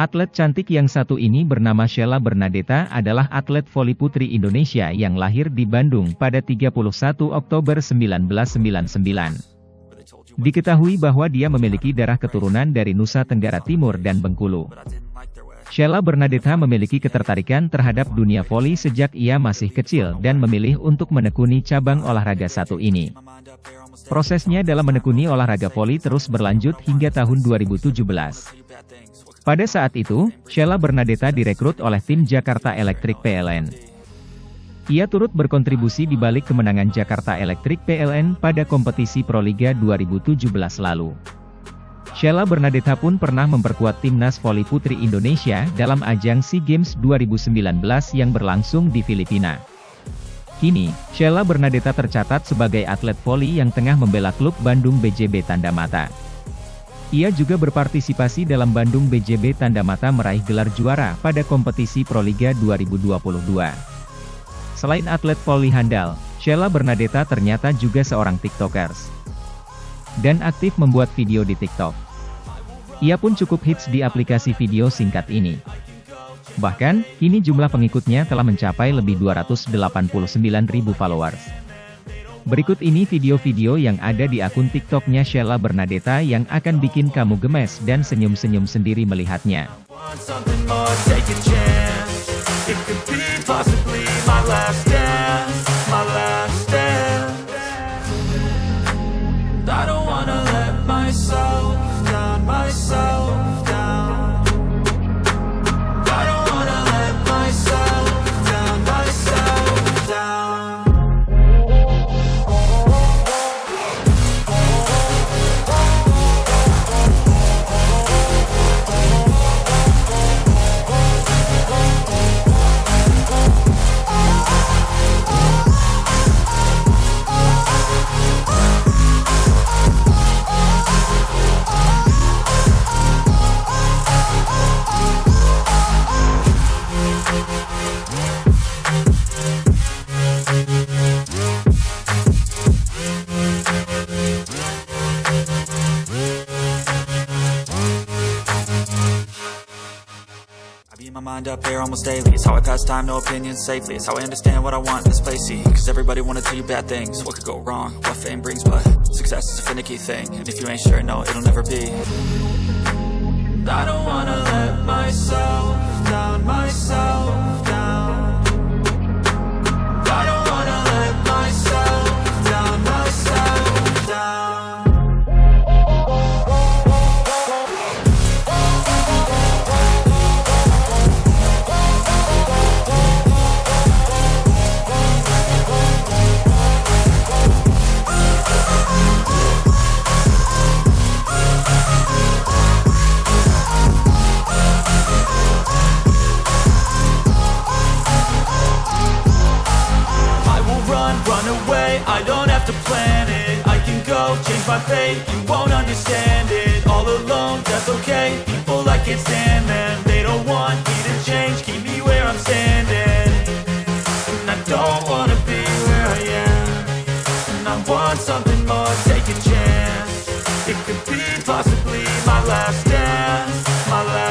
Atlet cantik yang satu ini bernama Sheila Bernadetta adalah atlet voli putri Indonesia yang lahir di Bandung pada 31 Oktober 1999. Diketahui bahwa dia memiliki darah keturunan dari Nusa Tenggara Timur dan Bengkulu. Sheila Bernadetta memiliki ketertarikan terhadap dunia voli sejak ia masih kecil dan memilih untuk menekuni cabang olahraga satu ini. Prosesnya dalam menekuni olahraga voli terus berlanjut hingga tahun 2017. Pada saat itu, Sheila Bernadetta direkrut oleh tim Jakarta Electric PLN. Ia turut berkontribusi di balik kemenangan Jakarta Electric PLN pada kompetisi Proliga 2017 lalu. Sheila Bernadetta pun pernah memperkuat timnas voli putri Indonesia dalam ajang SEA Games 2019 yang berlangsung di Filipina. Kini, Sheila Bernadetta tercatat sebagai atlet voli yang tengah membela klub Bandung BJB Tanda Mata. Ia juga berpartisipasi dalam Bandung BJB Tanda Mata meraih gelar juara pada kompetisi Proliga 2022. Selain atlet voli handal, Sheila Bernadetta ternyata juga seorang tiktokers. Dan aktif membuat video di TikTok. Ia pun cukup hits di aplikasi video singkat ini. Bahkan, kini jumlah pengikutnya telah mencapai lebih 289.000 followers. Berikut ini video-video yang ada di akun TikToknya Sheila Bernadetta yang akan bikin kamu gemes dan senyum-senyum sendiri melihatnya. Mind up here almost daily. It's how I pass time, no opinions safely. It's how I understand what I want in this place, see. Cause everybody wanna tell you bad things. What could go wrong, what fame brings But success is a finicky thing. And if you ain't sure, no, it'll never be. I don't wanna let my fate. You won't understand it. All alone, that's okay. People I can't stand them They don't want me to change. Keep me where I'm standing. And I don't wanna be where I am. And I want something more. Take a chance. It could be possibly my last dance, my last